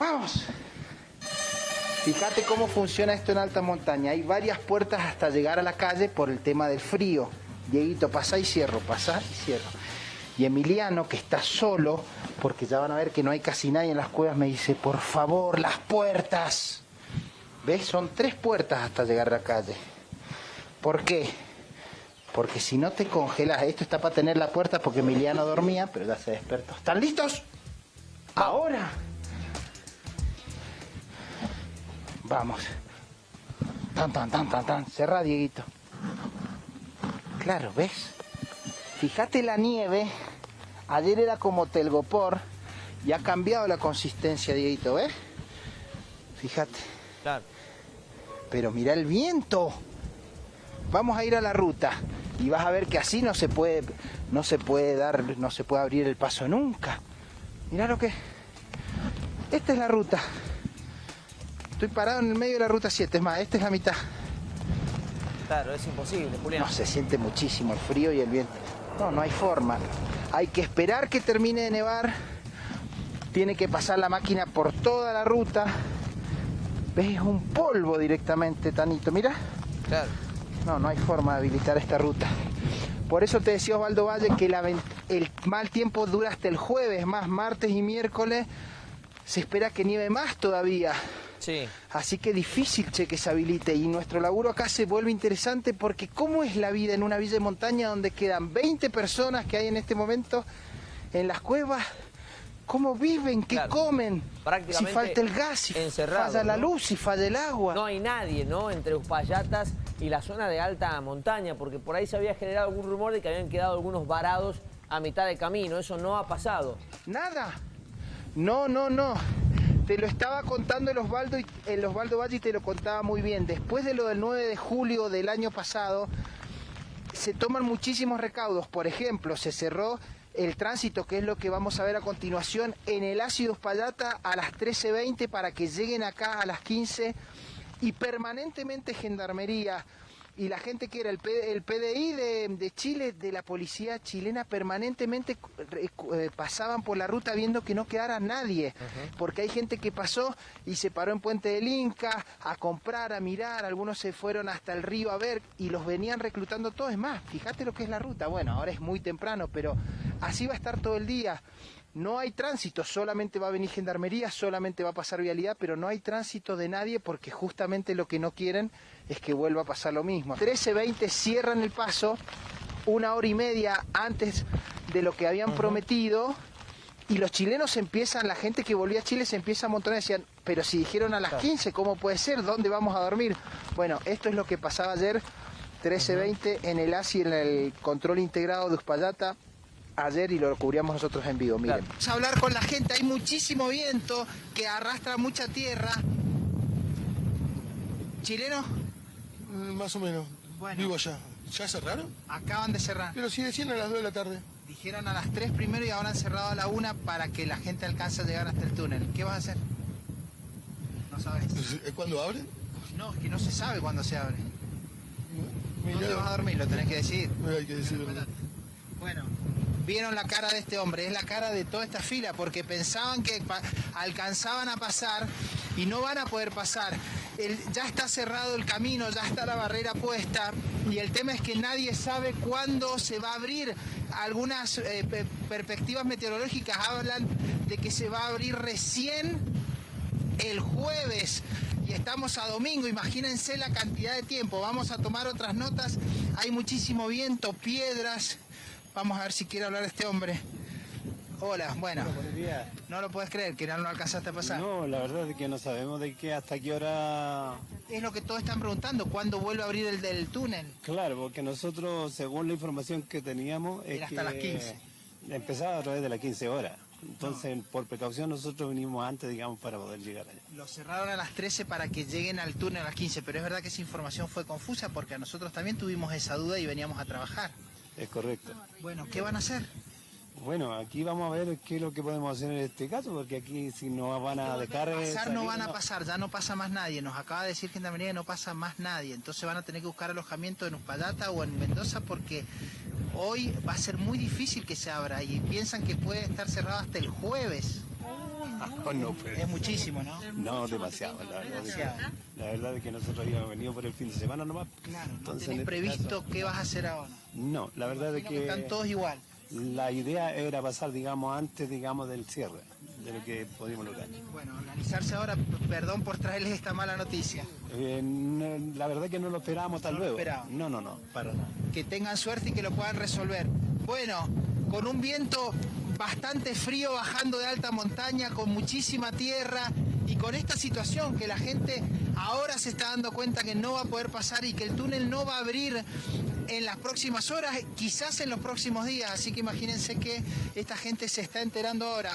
Vamos. Fíjate cómo funciona esto en alta montaña. Hay varias puertas hasta llegar a la calle por el tema del frío. Dieguito, pasa y cierro, pasa y cierro. Y Emiliano, que está solo, porque ya van a ver que no hay casi nadie en las cuevas, me dice, por favor, las puertas. ¿Ves? Son tres puertas hasta llegar a la calle. ¿Por qué? Porque si no te congelas, esto está para tener la puerta porque Emiliano dormía, pero ya se despertó. ¿Están listos? Ahora. Vamos. Tan, tan, tan, tan, tan. Cerra, Dieguito. Claro, ¿ves? Fíjate la nieve. Ayer era como telgopor. Y ha cambiado la consistencia, Dieguito, ¿ves? Fíjate. Claro. Pero mira el viento. Vamos a ir a la ruta y vas a ver que así no se puede no se puede dar no se puede abrir el paso nunca. Mira lo que esta es la ruta. Estoy parado en el medio de la ruta 7, es más, esta es la mitad. Claro, es imposible, Julián. No, se siente muchísimo el frío y el viento. No, no hay forma. Hay que esperar que termine de nevar. Tiene que pasar la máquina por toda la ruta. ¿Ves? Es un polvo directamente, Tanito. Mira. Claro. No, no hay forma de habilitar esta ruta. Por eso te decía Osvaldo Valle que la el mal tiempo dura hasta el jueves, más martes y miércoles. Se espera que nieve más todavía. Sí. Así que difícil che que se habilite y nuestro laburo acá se vuelve interesante porque cómo es la vida en una villa de montaña donde quedan 20 personas que hay en este momento en las cuevas, cómo viven, qué Claro. comen, si falta el gas, si falla la ¿no? luz, si falla el agua. No hay nadie, ¿no? Entre Upayatas y la zona de alta montaña, porque por ahí se había generado algún rumor de que habían quedado algunos varados a mitad de camino. Eso no ha pasado. Nada. No, no, no. Te lo estaba contando el Osvaldo, Valle y te lo contaba muy bien. Después de lo del 9 de julio del año pasado, se toman muchísimos recaudos. Por ejemplo, se cerró el tránsito, que es lo que vamos a ver a continuación, en el ácido Uspallata a las 13.20 para que lleguen acá a las 15 y permanentemente Gendarmería y la gente que era el, P- el PDI de, de Chile, de la policía chilena, permanentemente eh, pasaban por la ruta viendo que no quedara nadie, porque hay gente que pasó y se paró en Puente del Inca a comprar, a mirar, algunos se fueron hasta el río a ver y los venían reclutando todos. Es más, fíjate lo que es la ruta, bueno, ahora es muy temprano, pero así va a estar todo el día. No hay tránsito, solamente va a venir gendarmería, solamente va a pasar vialidad, pero no hay tránsito de nadie porque justamente lo que no quieren es que vuelva a pasar lo mismo. 13.20 cierran el paso una hora y media antes de lo que habían prometido y los chilenos empiezan, la gente que volvía a Chile se empieza a montonar y decían, pero si dijeron a las 15, ¿cómo puede ser? ¿Dónde vamos a dormir? Bueno, esto es lo que pasaba ayer, 13.20 en el ASI, en el control integrado de Uspallata, ayer y lo cubríamos nosotros en vivo, miren. Vamos a hablar con la gente, hay muchísimo viento que arrastra mucha tierra. ¿Chileno? Mm, Más o menos. Bueno. Vivo allá. ¿Ya cerraron? Acaban de cerrar. Pero si decían a las 2 de la tarde. Dijeron a las 3 primero y ahora han cerrado a la 1 para que la gente alcance a llegar hasta el túnel. ¿Qué vas a hacer? No sabes. ¿Eh, ¿Cuándo abren? No, es que no se sabe cuándo se abre. Mirá, ¿Dónde vas a dormir? Lo tenés que decir. Hay que decirlo. Bueno, vieron la cara de este hombre, es la cara de toda esta fila, porque pensaban que alcanzaban a pasar y no van a poder pasar. Ya está cerrado el camino, ya está la barrera puesta y el tema es que nadie sabe cuándo se va a abrir. Algunas eh, pe- perspectivas meteorológicas hablan de que se va a abrir recién el jueves y estamos a domingo, imagínense la cantidad de tiempo. Vamos a tomar otras notas, hay muchísimo viento, piedras. Vamos a ver si quiere hablar este hombre. Hola, bueno, no lo puedes creer que no lo alcanzaste a pasar. No, la verdad es que no sabemos de qué hasta qué hora. Es lo que todos están preguntando, ¿cuándo vuelve a abrir el del túnel? Claro, porque nosotros, según la información que teníamos, es Era hasta que las 15. empezaba a través de las 15 horas. Entonces, por precaución, nosotros vinimos antes, digamos, para poder llegar allá. Lo cerraron a las 13 para que lleguen al túnel a las 15, pero es verdad que esa información fue confusa porque a nosotros también tuvimos esa duda y veníamos a trabajar. Es correcto. Bueno, ¿qué van a hacer? Bueno, aquí vamos a ver qué es lo que podemos hacer en este caso, porque aquí si nos van a dejar... no van a pasar, ya no pasa más nadie. Nos acaba de decir Gendarmería que no pasa más nadie. Entonces van a tener que buscar alojamiento en Uspallata o en Mendoza porque hoy va a ser muy difícil que se abra y piensan que puede estar cerrado hasta el jueves. No, pues. Es muchísimo, ¿no? No, demasiado, la verdad. es que- Demasiado. la verdad es que nosotros habíamos venido por el fin de semana nomás. Claro, no Entonces, tenés en este previsto caso- qué vas a hacer ahora. no, la verdad es que Están todos igual. la idea era pasar, digamos, antes, digamos, del cierre, de lo que pudimos lograr. Bueno, organizarse ahora, perdón por traerles esta mala noticia. Eh, no, la verdad es que no lo esperábamos tal No lo luego. No, no, no, para nada. Que tengan suerte y que lo puedan resolver. Bueno, con un viento bastante frío bajando de alta montaña, con muchísima tierra y con esta situación que la gente ahora se está dando cuenta que no va a poder pasar y que el túnel no va a abrir en las próximas horas, quizás en los próximos días. Así que imagínense que esta gente se está enterando ahora.